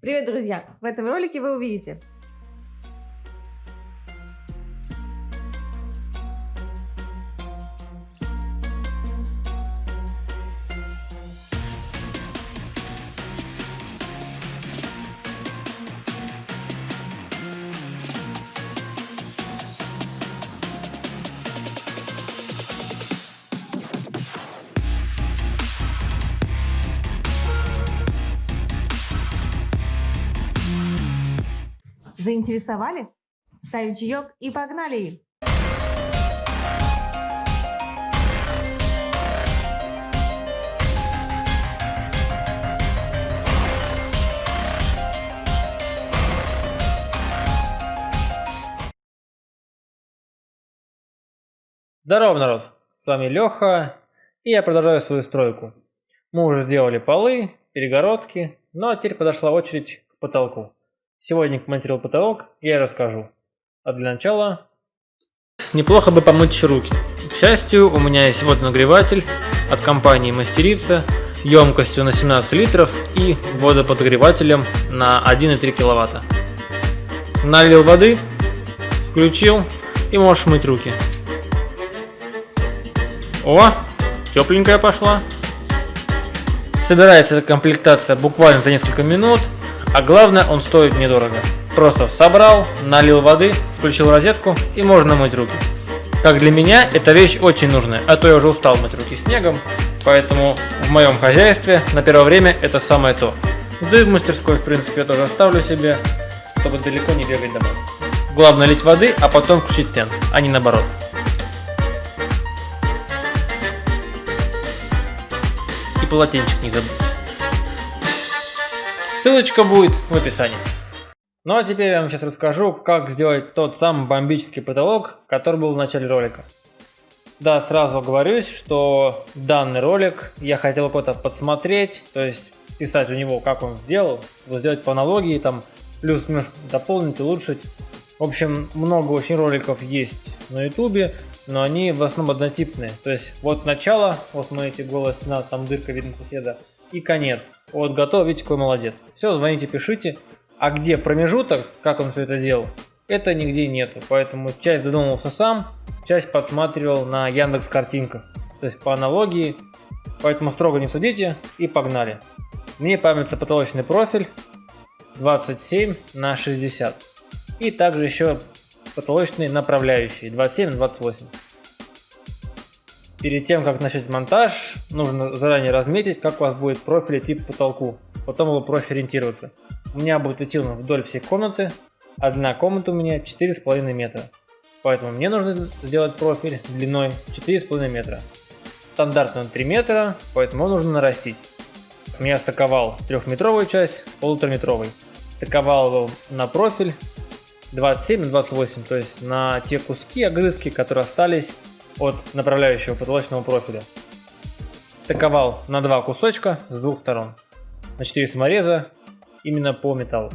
Привет, друзья! В этом ролике вы увидите Заинтересовали? Ставим чаек и погнали! Здорово, народ! С вами Леха, и я продолжаю свою стройку. Мы уже сделали полы, перегородки, ну а теперь подошла очередь к потолку. Сегодня монтировал потолок, я расскажу. А для начала... Неплохо бы помыть руки. К счастью, у меня есть вот нагреватель от компании Мастерица емкостью на 17 литров и водоподогревателем на 1,3 киловатта. Налил воды, включил и можешь мыть руки. О, тепленькая пошла. Собирается эта комплектация буквально за несколько минут. А главное, он стоит недорого. Просто собрал, налил воды, включил розетку и можно мыть руки. Как для меня, эта вещь очень нужная, а то я уже устал мыть руки снегом, поэтому в моем хозяйстве на первое время это самое то. Да и в мастерской, в принципе, я тоже оставлю себе, чтобы далеко не бегать домой. Главное лить воды, а потом включить тен, а не наоборот. И полотенчик не забудьте. Ссылочка будет в описании. Ну а теперь я вам сейчас расскажу, как сделать тот самый бомбический потолок, который был в начале ролика. Да, сразу говорюсь, что данный ролик я хотел кого-то подсмотреть, то есть списать у него, как он сделал, сделать по аналогии, там, плюс немножко дополнить, улучшить. В общем, много очень роликов есть на ютубе, но они в основном однотипные. То есть вот начало, вот смотрите, голая стена, там дырка видно соседа, и конец. Вот готов, видите, какой молодец. Все, звоните, пишите. А где промежуток, как он все это делал, это нигде нету. Поэтому часть додумался сам, часть подсматривал на Яндекс картинках. То есть по аналогии. Поэтому строго не судите и погнали. Мне памятится потолочный профиль 27 на 60. И также еще потолочные направляющие 27 на 28. Перед тем, как начать монтаж, нужно заранее разметить, как у вас будет профиль идти по потолку. Потом его проще ориентироваться. У меня будет идти вдоль всей комнаты, а длина комнаты у меня 4,5 метра. Поэтому мне нужно сделать профиль длиной 4,5 метра. Стандартно 3 метра, поэтому нужно нарастить. Я стаковал трехметровую часть с полутораметровой. Стаковал его на профиль 27 на 28, то есть на те куски, огрызки, которые остались от направляющего потолочного профиля. Стыковал на два кусочка с двух сторон. На 4 самореза именно по металлу.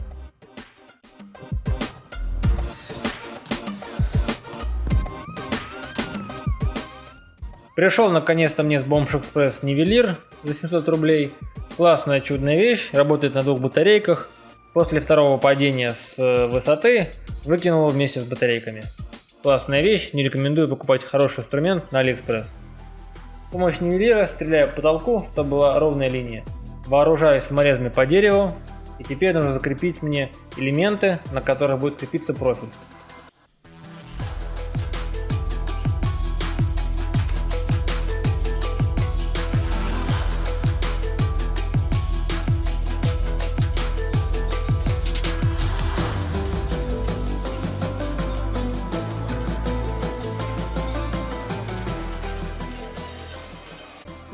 Пришел наконец-то мне с Бомж Экспресс нивелир за 700 рублей. Классная чудная вещь, работает на двух батарейках. После второго падения с э, высоты выкинул вместе с батарейками. Классная вещь, не рекомендую покупать хороший инструмент на Алиэкспресс. С помощью нивелира стреляю по потолку, чтобы была ровная линия. Вооружаюсь саморезами по дереву, и теперь нужно закрепить мне элементы, на которых будет крепиться профиль.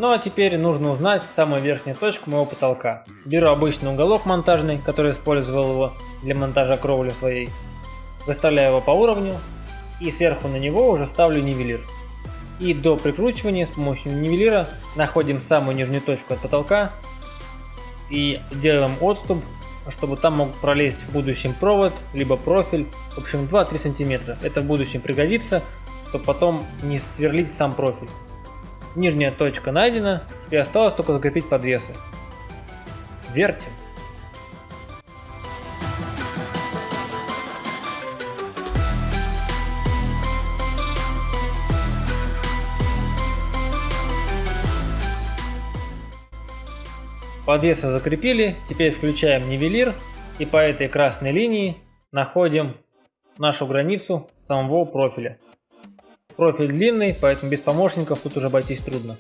Ну а теперь нужно узнать самую верхнюю точку моего потолка. Беру обычный уголок монтажный, который использовал его для монтажа кровли своей. Выставляю его по уровню и сверху на него уже ставлю нивелир. И до прикручивания с помощью нивелира находим самую нижнюю точку от потолка и делаем отступ, чтобы там мог пролезть в будущем провод, либо профиль, в общем 2-3 сантиметра. Это в будущем пригодится, чтобы потом не сверлить сам профиль. Нижняя точка найдена, теперь осталось только закрепить подвесы. Вертим. Подвесы закрепили, теперь включаем нивелир и по этой красной линии находим нашу границу самого профиля. Профиль длинный, поэтому без помощников тут уже обойтись трудно.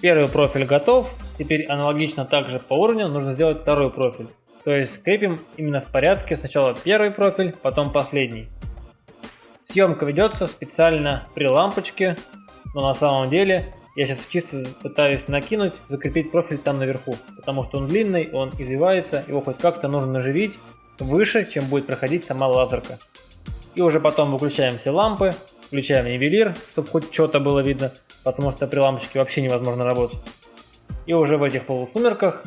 Первый профиль готов, теперь аналогично также по уровню нужно сделать второй профиль. То есть скрепим именно в порядке сначала первый профиль, потом последний. Съемка ведется специально при лампочке, но на самом деле я сейчас чисто пытаюсь накинуть, закрепить профиль там наверху, потому что он длинный, он извивается, его хоть как-то нужно наживить выше, чем будет проходить сама лазерка. И уже потом выключаем все лампы, включаем нивелир, чтобы хоть что-то было видно, потому что при лампочке вообще невозможно работать. И уже в этих полусумерках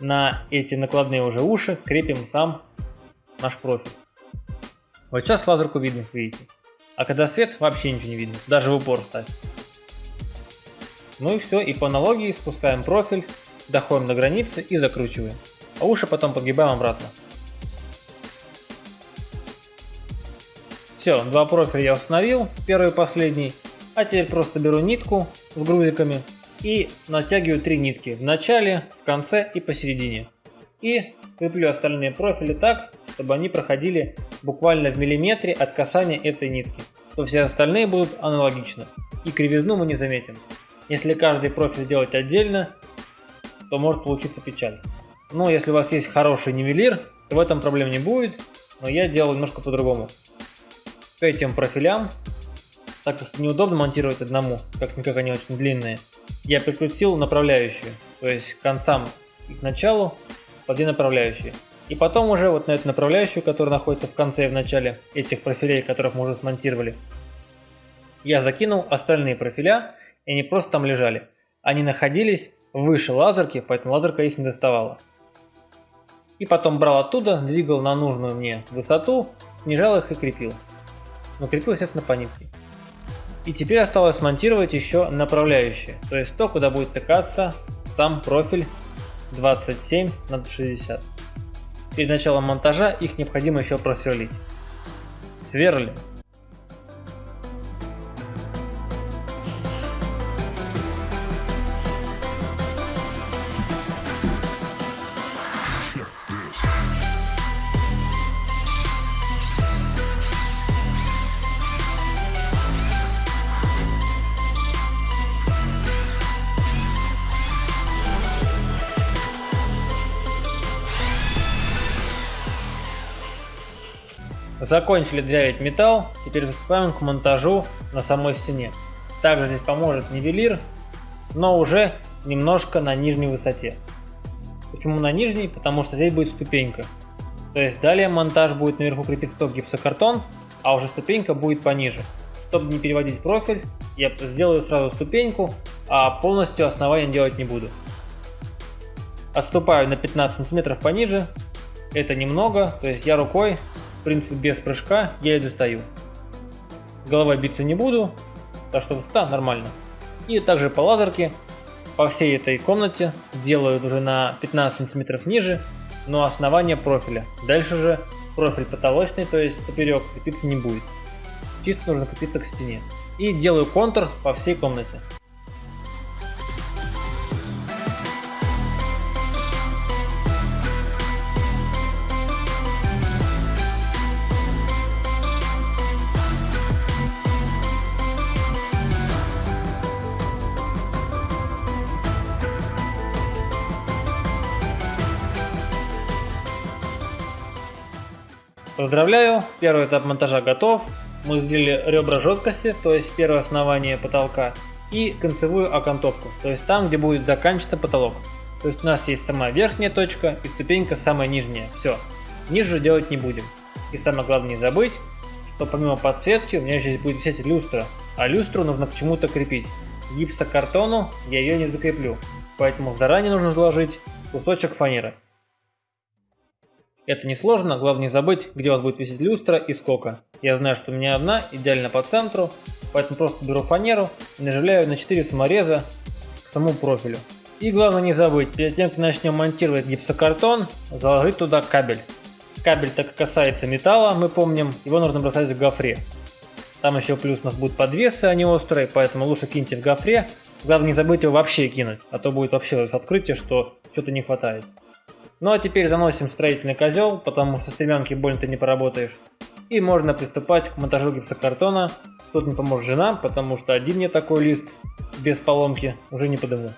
на эти накладные уже уши крепим сам наш профиль. Вот сейчас лазерку видно, видите. А когда свет, вообще ничего не видно, даже в упор ставь. Ну и все, и по аналогии спускаем профиль, доходим до границы и закручиваем. А уши потом подгибаем обратно. Все, два профиля я установил, первый и последний. А теперь просто беру нитку с грузиками и натягиваю три нитки в начале, в конце и посередине. И креплю остальные профили так, чтобы они проходили буквально в миллиметре от касания этой нитки. То все остальные будут аналогично. И кривизну мы не заметим. Если каждый профиль делать отдельно, то может получиться печаль. Но если у вас есть хороший нивелир, то в этом проблем не будет. Но я делал немножко по-другому к этим профилям, так как неудобно монтировать одному, как никак они очень длинные, я прикрутил направляющую, то есть к концам и к началу по направляющие. И потом уже вот на эту направляющую, которая находится в конце и в начале этих профилей, которых мы уже смонтировали, я закинул остальные профиля, и они просто там лежали. Они находились выше лазерки, поэтому лазерка их не доставала. И потом брал оттуда, двигал на нужную мне высоту, снижал их и крепил но крепил, естественно, по нитке. И теперь осталось смонтировать еще направляющие, то есть то, куда будет тыкаться сам профиль 27 на 60. Перед началом монтажа их необходимо еще просверлить. Сверлим. Закончили дрявить металл, теперь приступаем к монтажу на самой стене. Также здесь поможет нивелир, но уже немножко на нижней высоте. Почему на нижней? Потому что здесь будет ступенька. То есть далее монтаж будет наверху крепиться только гипсокартон, а уже ступенька будет пониже. Чтобы не переводить профиль, я сделаю сразу ступеньку, а полностью основание делать не буду. Отступаю на 15 сантиметров пониже, это немного, то есть я рукой в принципе, без прыжка я достаю. Головой биться не буду, так что высота нормально. И также по лазерке по всей этой комнате делаю уже на 15 сантиметров ниже, но основание профиля. Дальше же профиль потолочный, то есть поперек крепиться не будет. Чисто нужно крепиться к стене. И делаю контур по всей комнате. Поздравляю, первый этап монтажа готов. Мы сделали ребра жесткости, то есть первое основание потолка, и концевую окантовку, то есть там, где будет заканчиваться потолок. То есть у нас есть сама верхняя точка и ступенька самая нижняя. Все. Ниже делать не будем. И самое главное не забыть, что помимо подсветки у меня здесь будет висеть люстра. А люстру нужно к чему-то крепить. Гипсокартону я ее не закреплю. Поэтому заранее нужно заложить кусочек фанеры. Это несложно, главное не забыть, где у вас будет висеть люстра и сколько. Я знаю, что у меня одна, идеально по центру, поэтому просто беру фанеру и наживляю на 4 самореза к самому профилю. И главное не забыть, перед тем как начнем монтировать гипсокартон, заложить туда кабель. Кабель так касается металла, мы помним, его нужно бросать в гофре. Там еще плюс у нас будут подвесы, они острые, поэтому лучше киньте в гофре. Главное не забыть его вообще кинуть, а то будет вообще открытие, что что-то не хватает. Ну а теперь заносим строительный козел, потому что стремянки больно ты не поработаешь. И можно приступать к монтажу гипсокартона. Тут не поможет жена, потому что один мне такой лист без поломки уже не подыму.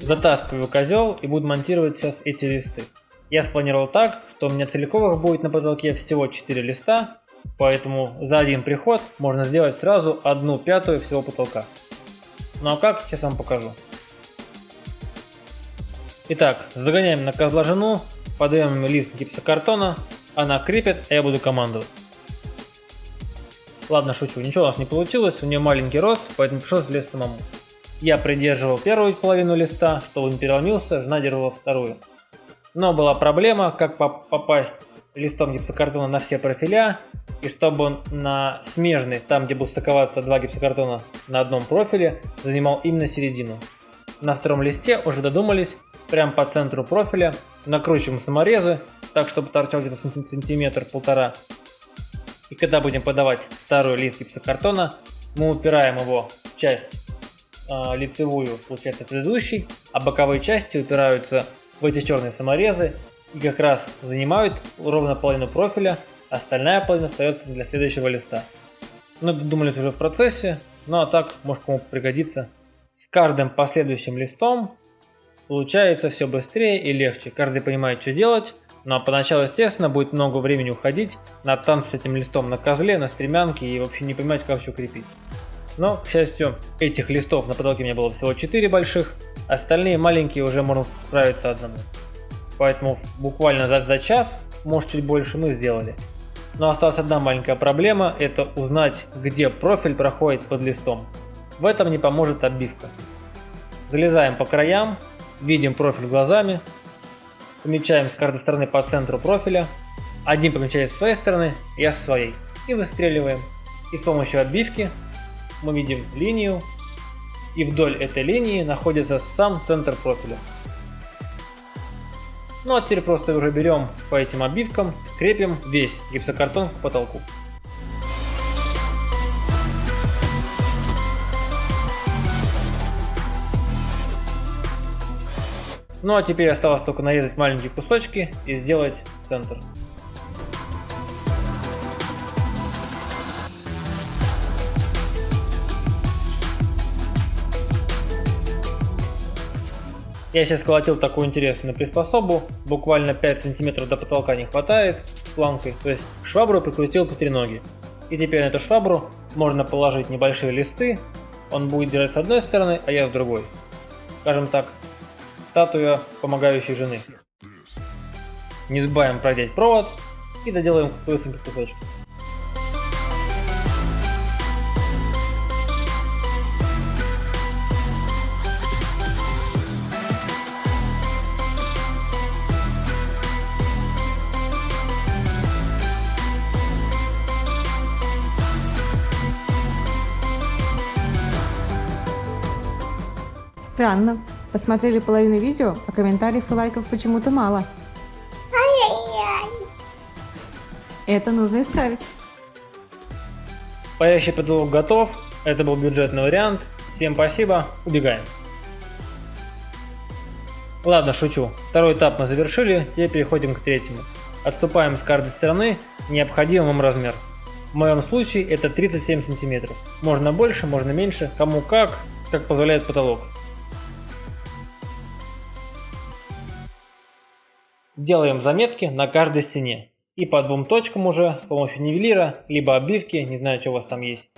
Затаскиваю козел и буду монтировать сейчас эти листы. Я спланировал так, что у меня целиковых будет на потолке всего 4 листа, поэтому за один приход можно сделать сразу одну пятую всего потолка. Ну а как, сейчас вам покажу. Итак, загоняем на козла жену, подаем лист гипсокартона, она крепит, а я буду командовать. Ладно, шучу, ничего у нас не получилось, у нее маленький рост, поэтому пришлось лезть самому. Я придерживал первую половину листа, чтобы он переломился, жена держала вторую. Но была проблема, как попасть листом гипсокартона на все профиля, и чтобы он на смежный, там где будут стыковаться два гипсокартона на одном профиле, занимал именно середину. На втором листе уже додумались, прямо по центру профиля, накручиваем саморезы, так чтобы торчал где-то сантиметр-полтора. И когда будем подавать второй лист гипсокартона, мы упираем его в часть э, лицевую, получается, предыдущий, а боковые части упираются в эти черные саморезы и как раз занимают ровно половину профиля, остальная половина остается для следующего листа. Ну, думали уже в процессе, ну а так, может кому пригодится. С каждым последующим листом получается все быстрее и легче. Каждый понимает, что делать, но поначалу, естественно, будет много времени уходить на танц с этим листом на козле, на стремянке и вообще не понимать, как все крепить. Но, к счастью, этих листов на потолке у меня было всего 4 больших, остальные маленькие уже можно справиться одному. Поэтому буквально за, за час, может чуть больше, мы сделали. Но осталась одна маленькая проблема, это узнать, где профиль проходит под листом. В этом не поможет оббивка. Залезаем по краям, видим профиль глазами, помечаем с каждой стороны по центру профиля, один помечает с своей стороны, я со своей, и выстреливаем. И с помощью отбивки мы видим линию, и вдоль этой линии находится сам центр профиля. Ну а теперь просто уже берем по этим обивкам, крепим весь гипсокартон к потолку. Ну а теперь осталось только нарезать маленькие кусочки и сделать центр. Я сейчас сколотил такую интересную приспособу, буквально 5 сантиметров до потолка не хватает с планкой, то есть швабру прикрутил по три ноги. И теперь на эту швабру можно положить небольшие листы, он будет держать с одной стороны, а я с другой. Скажем так, статуя помогающей жены. Не забываем продеть провод и доделаем быстренько кусочек. Странно. Посмотрели половину видео, а комментариев и лайков почему-то мало. Это нужно исправить. Парящий потолок готов. Это был бюджетный вариант. Всем спасибо. Убегаем. Ладно, шучу. Второй этап мы завершили. Теперь переходим к третьему. Отступаем с каждой стороны необходимый вам размер. В моем случае это 37 сантиметров. Можно больше, можно меньше, кому как, как позволяет потолок. Делаем заметки на каждой стене. И по двум точкам уже с помощью нивелира, либо оббивки, не знаю, что у вас там есть.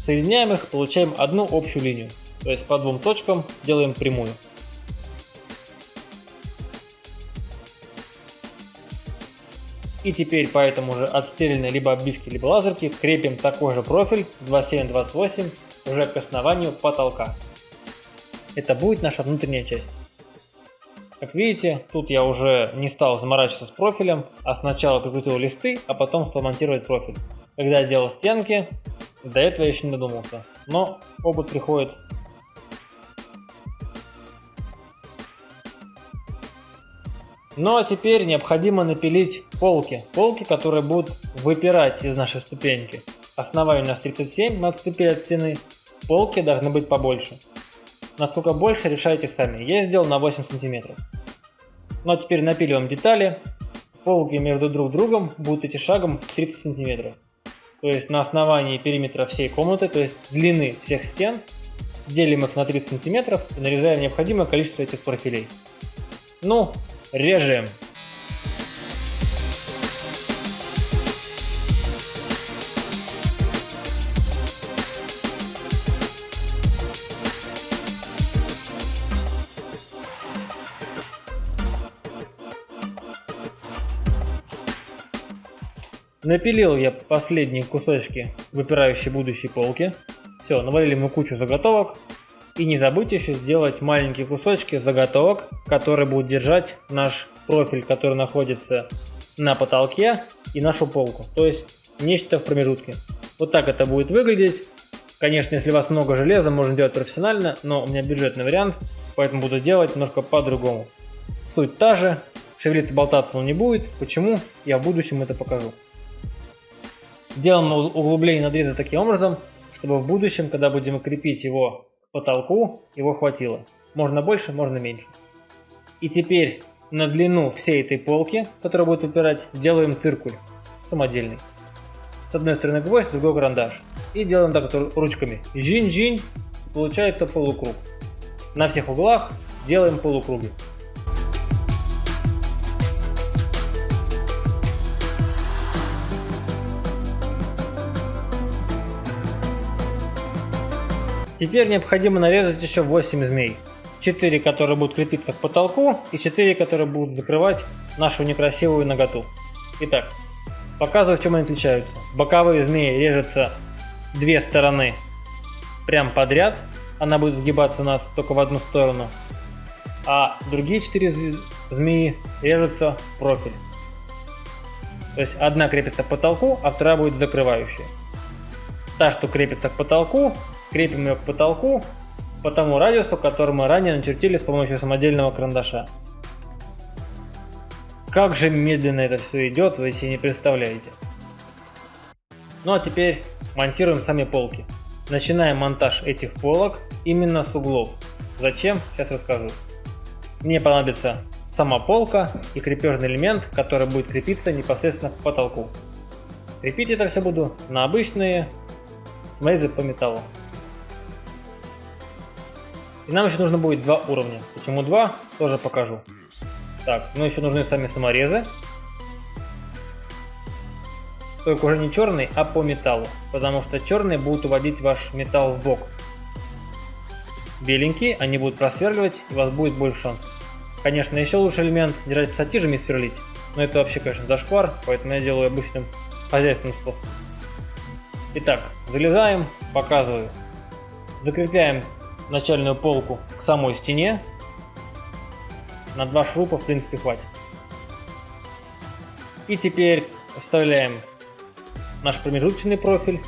Соединяем их, получаем одну общую линию. То есть по двум точкам делаем прямую. И теперь по этому же отстрельной либо оббивке, либо лазерке крепим такой же профиль 2728 уже к основанию потолка. Это будет наша внутренняя часть. Как видите, тут я уже не стал заморачиваться с профилем, а сначала прикрутил листы, а потом стал монтировать профиль. Когда я делал стенки, до этого я еще не додумался, но опыт приходит Ну а теперь необходимо напилить полки. Полки, которые будут выпирать из нашей ступеньки. Основание у нас 37 на отступили от стены. Полки должны быть побольше. Насколько больше, решайте сами. Я сделал на 8 сантиметров. Ну а теперь напиливаем детали. Полки между друг другом будут идти шагом в 30 сантиметров. То есть на основании периметра всей комнаты, то есть длины всех стен, делим их на 30 сантиметров и нарезаем необходимое количество этих профилей. Ну, Режем. Напилил я последние кусочки выпирающей будущей полки. Все, навалили мы кучу заготовок. И не забудьте еще сделать маленькие кусочки заготовок, которые будут держать наш профиль, который находится на потолке и нашу полку. То есть нечто в промежутке. Вот так это будет выглядеть. Конечно, если у вас много железа, можно делать профессионально, но у меня бюджетный вариант, поэтому буду делать немножко по-другому. Суть та же, шевелиться, болтаться он не будет. Почему? Я в будущем это покажу. Делаем углубление надреза таким образом, чтобы в будущем, когда будем крепить его потолку его хватило. Можно больше, можно меньше. И теперь на длину всей этой полки, которая будет выпирать, делаем циркуль самодельный. С одной стороны гвоздь, с другой карандаш. И делаем так вот ручками. Жинь-жинь, получается полукруг. На всех углах делаем полукруги. Теперь необходимо нарезать еще 8 змей. 4, которые будут крепиться к потолку, и 4, которые будут закрывать нашу некрасивую ноготу. Итак, показываю, в чем они отличаются. Боковые змеи режутся две стороны прям подряд. Она будет сгибаться у нас только в одну сторону. А другие 4 змеи режутся в профиль. То есть одна крепится к потолку, а вторая будет закрывающая. Та, что крепится к потолку, Крепим ее к потолку по тому радиусу, который мы ранее начертили с помощью самодельного карандаша. Как же медленно это все идет, вы себе не представляете. Ну а теперь монтируем сами полки. Начинаем монтаж этих полок именно с углов. Зачем? Сейчас расскажу. Мне понадобится сама полка и крепежный элемент, который будет крепиться непосредственно к потолку. Крепить это все буду на обычные смазы по металлу. И нам еще нужно будет два уровня. Почему два, тоже покажу. Так, ну еще нужны сами саморезы. Только уже не черный, а по металлу. Потому что черные будут уводить ваш металл в бок. Беленькие, они будут просверливать, и у вас будет больше шансов. Конечно, еще лучше элемент держать пассатижами и сверлить. Но это вообще, конечно, зашквар, поэтому я делаю обычным хозяйственным способом. Итак, залезаем, показываю. Закрепляем начальную полку к самой стене. На два шурупа в принципе хватит. И теперь вставляем наш промежуточный профиль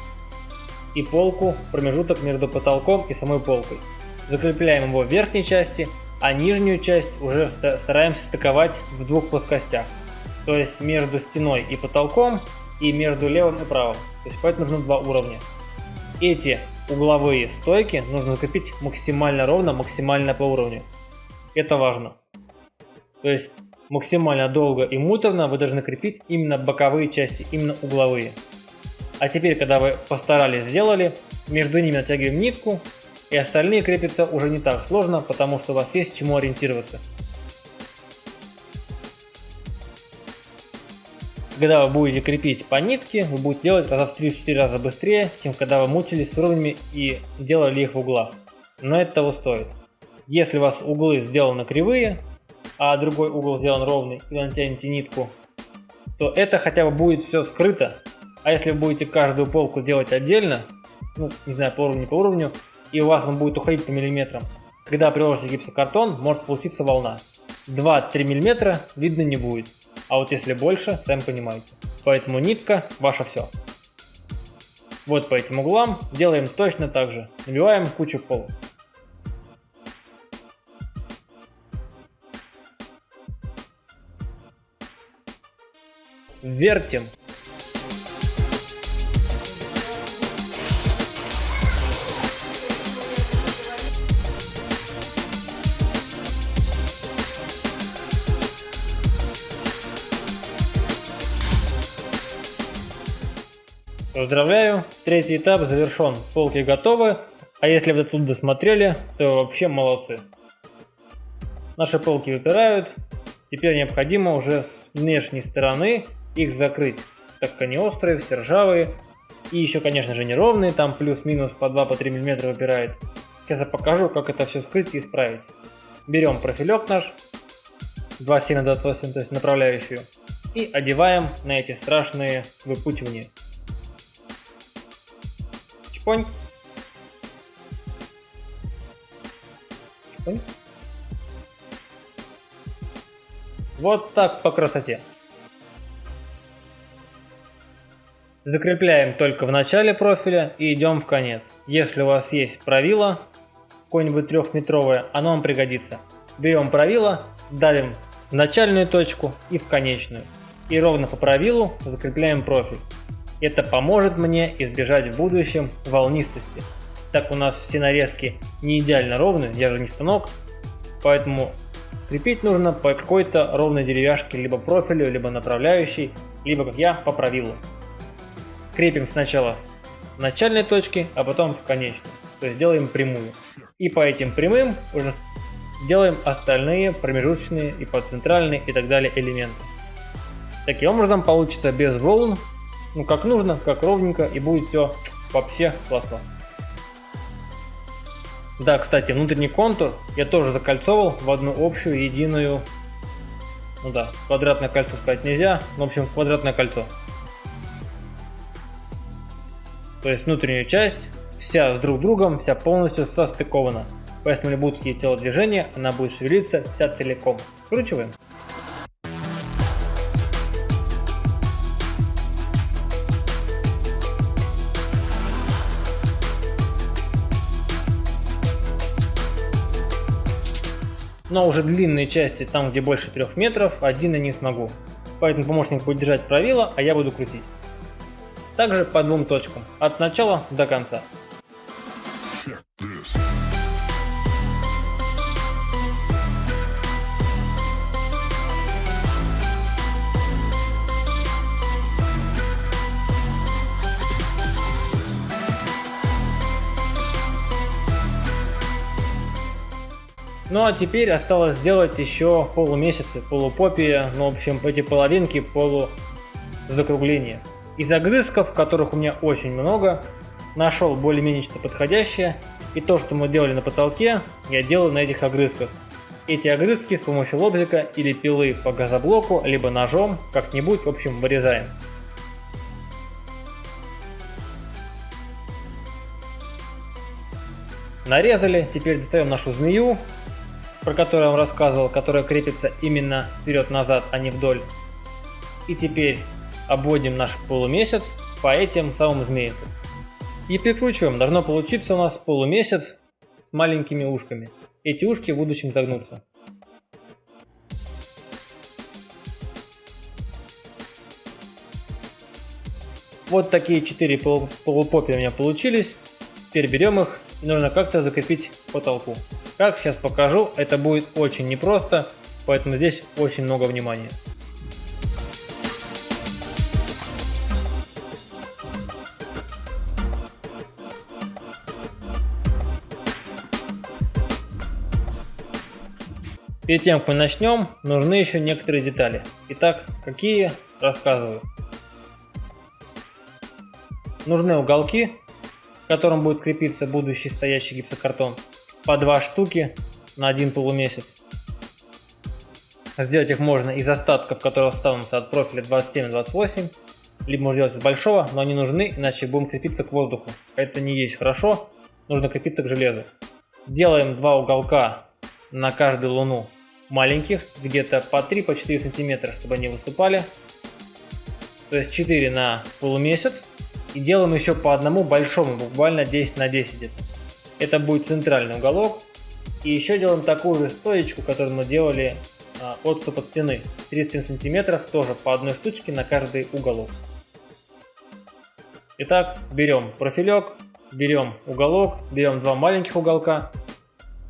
и полку, промежуток между потолком и самой полкой. Закрепляем его в верхней части, а нижнюю часть уже стараемся стыковать в двух плоскостях. То есть между стеной и потолком и между левым и правым. То есть поэтому нужно два уровня. Эти угловые стойки нужно закрепить максимально ровно, максимально по уровню. Это важно. То есть максимально долго и муторно вы должны крепить именно боковые части, именно угловые. А теперь, когда вы постарались, сделали, между ними натягиваем нитку, и остальные крепятся уже не так сложно, потому что у вас есть чему ориентироваться. Когда вы будете крепить по нитке, вы будете делать раза в 3-4 раза быстрее, чем когда вы мучились с уровнями и делали их в углах. Но это того стоит. Если у вас углы сделаны кривые, а другой угол сделан ровный, и вы натянете нитку, то это хотя бы будет все скрыто. А если вы будете каждую полку делать отдельно, ну, не знаю, по уровню по уровню, и у вас он будет уходить по миллиметрам, когда приложите гипсокартон, может получиться волна. 2-3 мм видно не будет. А вот если больше, сами понимаете. Поэтому нитка ваше все. Вот по этим углам делаем точно так же. Набиваем кучу полок. Вертим. Поздравляю, третий этап завершен, полки готовы, а если вы тут досмотрели, то вообще молодцы. Наши полки выпирают, теперь необходимо уже с внешней стороны их закрыть, так как они острые, все ржавые, и еще, конечно же, неровные, там плюс-минус по 2-3 мм выпирает. Сейчас я покажу, как это все скрыть и исправить. Берем профилек наш, 27 на 28, то есть направляющую, и одеваем на эти страшные выпучивания. Чпонь. Чпонь. Вот так по красоте. Закрепляем только в начале профиля и идем в конец. Если у вас есть правило, какое-нибудь трехметровое, оно вам пригодится. Берем правило, давим в начальную точку и в конечную. И ровно по правилу закрепляем профиль. Это поможет мне избежать в будущем волнистости. Так у нас все нарезки не идеально ровны, я же не станок, поэтому крепить нужно по какой-то ровной деревяшке, либо профилю, либо направляющей, либо как я по правилу. Крепим сначала в начальной точке, а потом в конечную, то есть делаем прямую. И по этим прямым уже делаем остальные промежуточные и подцентральные и так далее элементы. Таким образом получится без волн ну как нужно, как ровненько, и будет все вообще классно. Да, кстати, внутренний контур я тоже закольцовал в одну общую, единую, ну да, квадратное кольцо сказать нельзя, в общем квадратное кольцо. То есть внутреннюю часть вся с друг другом, вся полностью состыкована. Поэтому будут какие телодвижения, она будет шевелиться вся целиком. Вкручиваем. Но уже длинные части, там где больше трех метров, один я не смогу. Поэтому помощник будет держать правило, а я буду крутить. Также по двум точкам, от начала до конца. Ну а теперь осталось сделать еще полумесяцы, полупопия, ну в общем эти половинки полу закругления. Из огрызков, которых у меня очень много, нашел более-менее что подходящее. И то, что мы делали на потолке, я делаю на этих огрызках. Эти огрызки с помощью лобзика или пилы по газоблоку, либо ножом, как-нибудь, в общем, вырезаем. Нарезали, теперь достаем нашу змею, про которую я вам рассказывал, которая крепится именно вперед-назад, а не вдоль. И теперь обводим наш полумесяц по этим самым змеям. И прикручиваем. Должно получиться у нас полумесяц с маленькими ушками. Эти ушки в будущем загнутся. Вот такие четыре полупопи у меня получились. Теперь берем их и нужно как-то закрепить потолку. Как сейчас покажу, это будет очень непросто, поэтому здесь очень много внимания. Перед тем, как мы начнем, нужны еще некоторые детали. Итак, какие? Рассказываю. Нужны уголки, к которым будет крепиться будущий стоящий гипсокартон по два штуки на один полумесяц. Сделать их можно из остатков, которые останутся от профиля 27-28, либо можно сделать из большого, но они нужны, иначе будем крепиться к воздуху. Это не есть хорошо, нужно крепиться к железу. Делаем два уголка на каждую луну маленьких, где-то по 3-4 по сантиметра, чтобы они выступали. То есть 4 на полумесяц. И делаем еще по одному большому, буквально 10 на 10 где-то. Это будет центральный уголок. И еще делаем такую же стоечку, которую мы делали а, отступ от стены. 30 сантиметров, тоже по одной штучке на каждый уголок. Итак, берем профилек, берем уголок, берем два маленьких уголка,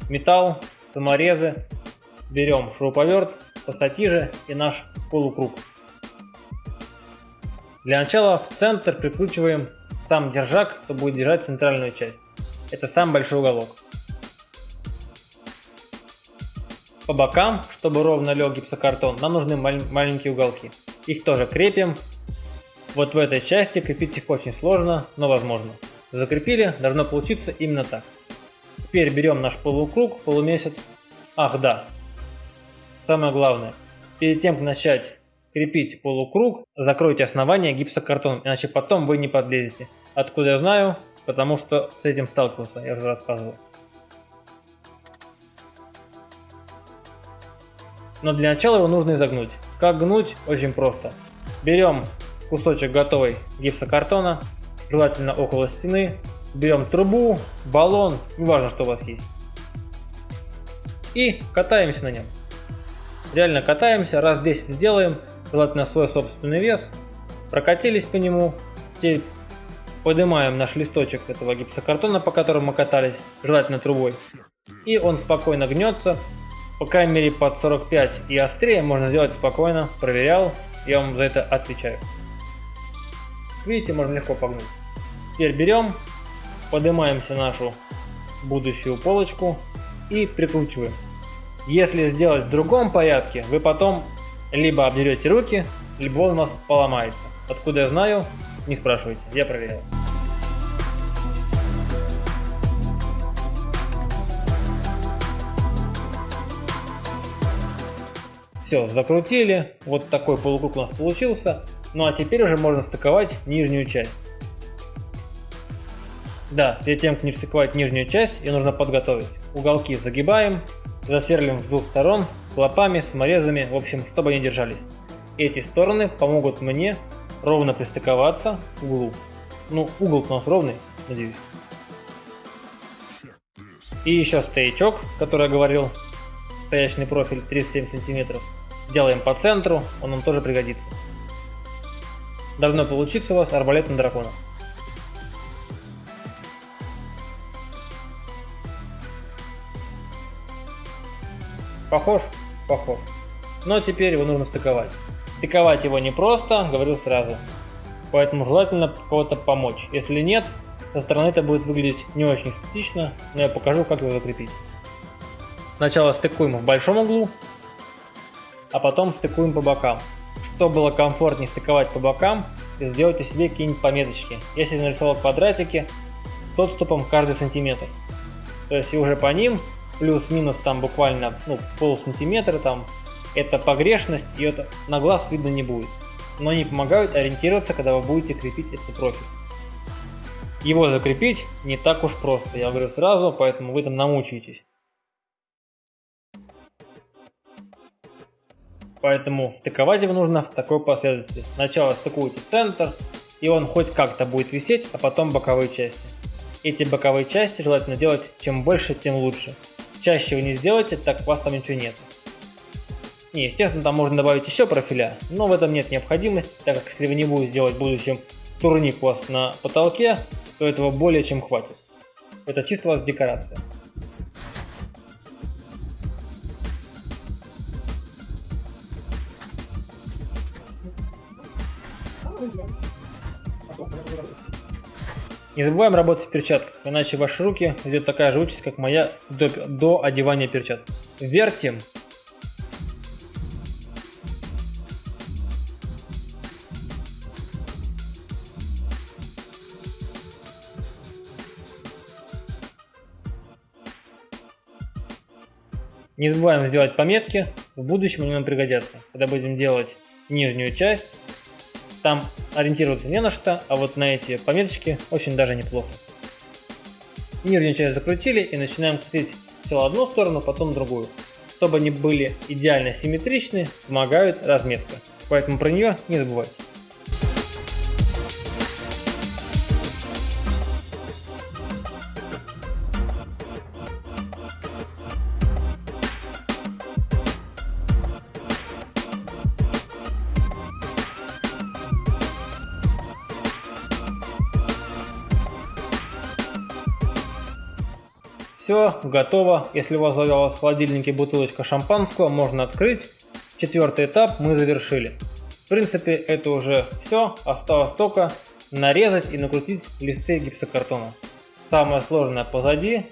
металл, саморезы, берем шуруповерт, пассатижи и наш полукруг. Для начала в центр прикручиваем сам держак, кто будет держать центральную часть. Это самый большой уголок. По бокам, чтобы ровно лег гипсокартон, нам нужны маленькие уголки. Их тоже крепим вот в этой части крепить их очень сложно, но возможно. Закрепили, должно получиться именно так. Теперь берем наш полукруг, полумесяц. Ах, да. Самое главное. Перед тем, как начать крепить полукруг, закройте основание гипсокартоном, иначе потом вы не подлезете. Откуда я знаю? Потому что с этим сталкивался, я уже рассказывал. Но для начала его нужно изогнуть. Как гнуть? Очень просто. Берем кусочек готовой гипсокартона, желательно около стены. Берем трубу, баллон, неважно, что у вас есть. И катаемся на нем. Реально катаемся, раз 10 сделаем, желательно свой собственный вес. Прокатились по нему. Теперь поднимаем наш листочек этого гипсокартона, по которому мы катались, желательно трубой. И он спокойно гнется. По крайней мере под 45 и острее можно сделать спокойно. Проверял, я вам за это отвечаю. Видите, можно легко погнуть. Теперь берем, поднимаемся нашу будущую полочку и прикручиваем. Если сделать в другом порядке, вы потом либо обдерете руки, либо он у вас поломается. Откуда я знаю, не спрашивайте, я проверяю. Все, закрутили, вот такой полукруг у нас получился. Ну а теперь уже можно стыковать нижнюю часть. Да, перед тем, как не стыковать нижнюю часть, ее нужно подготовить. Уголки загибаем, засверлим с двух сторон, клопами, саморезами, в общем, чтобы они держались. Эти стороны помогут мне ровно пристыковаться к углу. Ну, угол у нас ровный, надеюсь. И еще стоячок, который я говорил, стоячный профиль 37 сантиметров. Делаем по центру, он нам тоже пригодится. Должно получиться у вас арбалет на дракона. Похож? Похож. Но теперь его нужно стыковать. Стыковать его не просто, говорил сразу. Поэтому желательно кого-то помочь. Если нет, со стороны это будет выглядеть не очень эстетично, но я покажу, как его закрепить. Сначала стыкуем в большом углу, а потом стыкуем по бокам. Чтобы было комфортнее стыковать по бокам, сделайте себе какие-нибудь пометочки. Я себе нарисовал квадратики с отступом каждый сантиметр. То есть и уже по ним плюс-минус там буквально ну, пол сантиметра там это погрешность и это на глаз видно не будет. Но они помогают ориентироваться, когда вы будете крепить этот профиль. Его закрепить не так уж просто, я говорю сразу, поэтому вы там намучаетесь. Поэтому стыковать его нужно в такой последовательности. Сначала стыкуйте центр, и он хоть как-то будет висеть, а потом боковые части. Эти боковые части желательно делать чем больше, тем лучше. Чаще вы не сделаете, так у вас там ничего нет. Не, естественно, там можно добавить еще профиля, но в этом нет необходимости, так как если вы не будете делать в будущем турник у вас на потолке, то этого более чем хватит. Это чисто у вас декорация. Не забываем работать в перчатках, иначе ваши руки идет такая же участь, как моя до, до одевания перчаток. Вертим. Не забываем сделать пометки, в будущем они нам пригодятся, когда будем делать нижнюю часть там ориентироваться не на что, а вот на эти пометочки очень даже неплохо. Нижнюю часть закрутили и начинаем крутить сначала одну сторону, потом другую. чтобы они были идеально симметричны, помогают разметка. Поэтому про нее не забывайте. Все, готово. Если у вас завалась в холодильнике бутылочка шампанского, можно открыть. Четвертый этап мы завершили. В принципе, это уже все. Осталось только нарезать и накрутить листы гипсокартона. Самое сложное позади.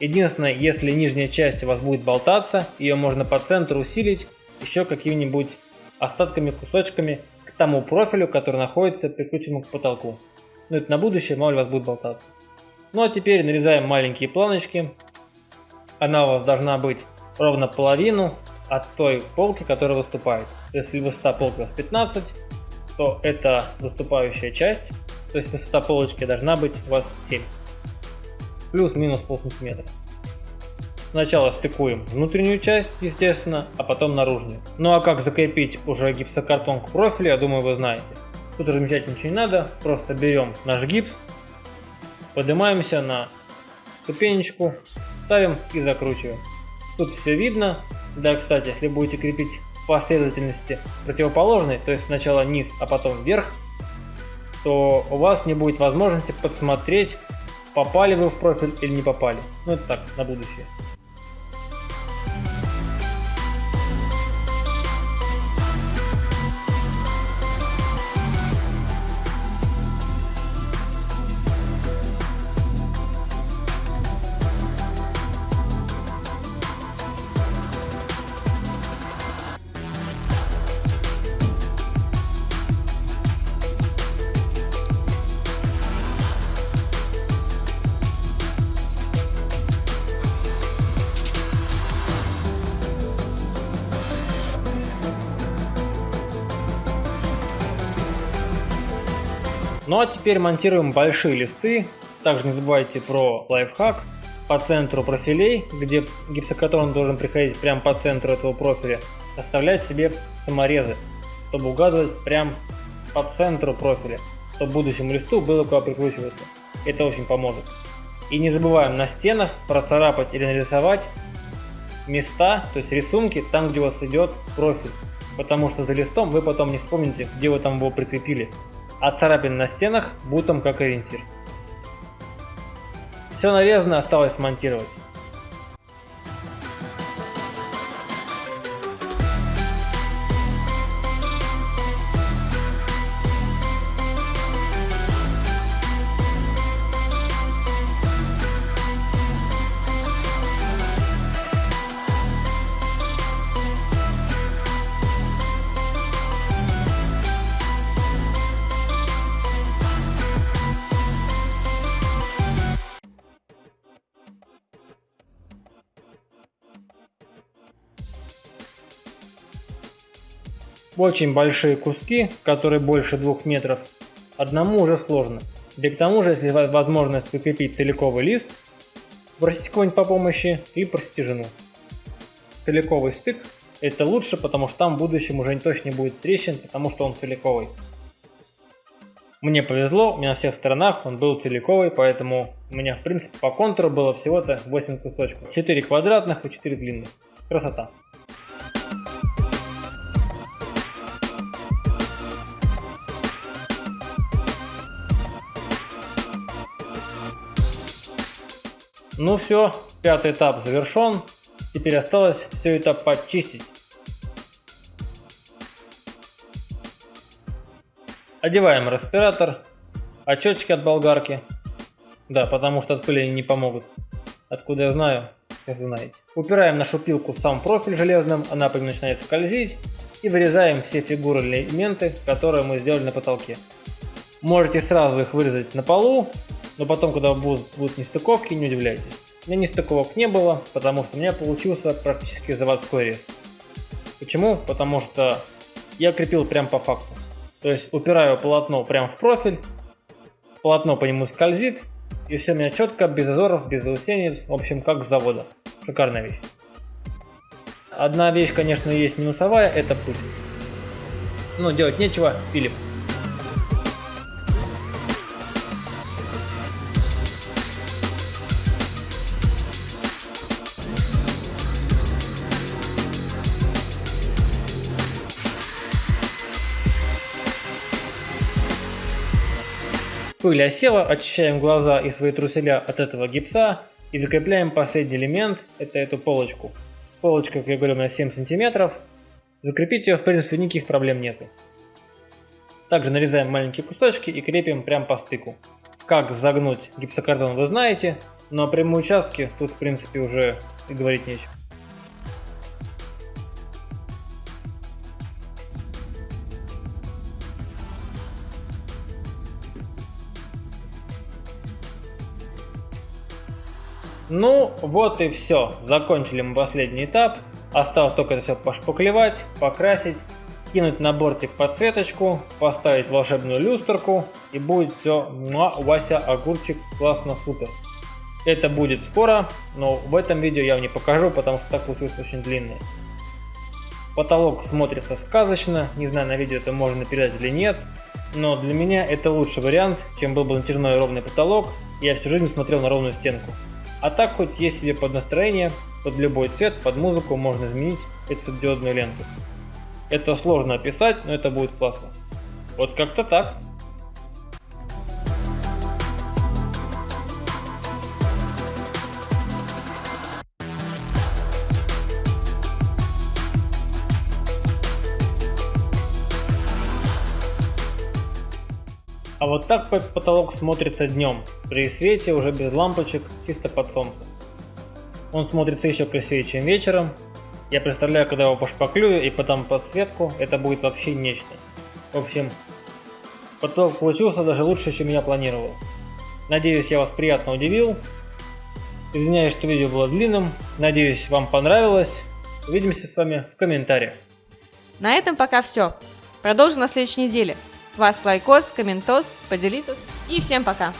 Единственное, если нижняя часть у вас будет болтаться, ее можно по центру усилить еще какими-нибудь остатками, кусочками к тому профилю, который находится прикрученным к потолку. Но это на будущее, мало ли вас будет болтаться. Ну а теперь нарезаем маленькие планочки. Она у вас должна быть ровно половину от той полки, которая выступает. Если высота полки у вас 15, то это выступающая часть. То есть высота полочки должна быть у вас 7. Плюс-минус пол сантиметра. Сначала стыкуем внутреннюю часть, естественно, а потом наружную. Ну а как закрепить уже гипсокартон к профилю, я думаю, вы знаете. Тут размечать ничего не надо, просто берем наш гипс, Поднимаемся на ступенечку, ставим и закручиваем. Тут все видно. Да, кстати, если будете крепить последовательности противоположной, то есть сначала низ, а потом вверх, то у вас не будет возможности подсмотреть, попали вы в профиль или не попали. Ну это так, на будущее. Ну а теперь монтируем большие листы. Также не забывайте про лайфхак. По центру профилей, где гипсокартон должен приходить прямо по центру этого профиля, оставлять себе саморезы, чтобы угадывать прям по центру профиля, чтобы будущему листу было куда прикручиваться. Это очень поможет. И не забываем на стенах процарапать или нарисовать места, то есть рисунки, там где у вас идет профиль. Потому что за листом вы потом не вспомните, где вы там его прикрепили а царапин на стенах бутом как ориентир. Все нарезано, осталось смонтировать. Очень большие куски, которые больше двух метров, одному уже сложно. Да к тому же, если возможность прикрепить целиковый лист, просите кого-нибудь по помощи и просите жену. Целиковый стык это лучше, потому что там в будущем уже точно не будет трещин, потому что он целиковый. Мне повезло, у меня на всех сторонах он был целиковый, поэтому у меня в принципе по контуру было всего-то 8 кусочков. 4 квадратных и 4 длинных. Красота. Ну все, пятый этап завершен. Теперь осталось все это почистить. Одеваем респиратор, очечки от болгарки. Да, потому что от пыли не помогут. Откуда я знаю, вы знаете. Упираем нашу пилку в сам профиль железным, она по начинает скользить. И вырезаем все фигуры элементы, которые мы сделали на потолке. Можете сразу их вырезать на полу, но потом, когда будут, нестыковки, не удивляйтесь. У меня нестыковок не было, потому что у меня получился практически заводской рез. Почему? Потому что я крепил прям по факту. То есть упираю полотно прям в профиль, полотно по нему скользит, и все у меня четко, без зазоров, без заусенец, в общем, как с завода. Шикарная вещь. Одна вещь, конечно, есть минусовая, это пыль. Но делать нечего, пилим. Пыль осела, очищаем глаза и свои труселя от этого гипса и закрепляем последний элемент, это эту полочку. Полочка, как я говорю, на 7 сантиметров. Закрепить ее, в принципе, никаких проблем нету. Также нарезаем маленькие кусочки и крепим прям по стыку. Как загнуть гипсокартон вы знаете, но прямые участки тут, в принципе, уже и говорить нечего. Ну, вот и все. Закончили мы последний этап. Осталось только это все пошпаклевать, покрасить, кинуть на бортик подсветочку, поставить волшебную люстрку и будет все муа, Вася, огурчик, классно, супер. Это будет скоро, но в этом видео я вам не покажу, потому что так получилось очень длинное. Потолок смотрится сказочно, не знаю на видео это можно передать или нет, но для меня это лучший вариант, чем был бы натяжной ровный потолок, я всю жизнь смотрел на ровную стенку. А так хоть есть себе под настроение, под любой цвет, под музыку можно изменить эту светодиодную ленту. Это сложно описать, но это будет классно. Вот как-то так. А вот так потолок смотрится днем, при свете уже без лампочек, чисто под солнцем. Он смотрится еще красивее, чем вечером. Я представляю, когда его пошпаклюю и потом подсветку, это будет вообще нечто. В общем, потолок получился даже лучше, чем я планировал. Надеюсь, я вас приятно удивил. Извиняюсь, что видео было длинным. Надеюсь, вам понравилось. Увидимся с вами в комментариях. На этом пока все. Продолжим на следующей неделе. С вас лайкос, комментос, поделитесь и всем пока!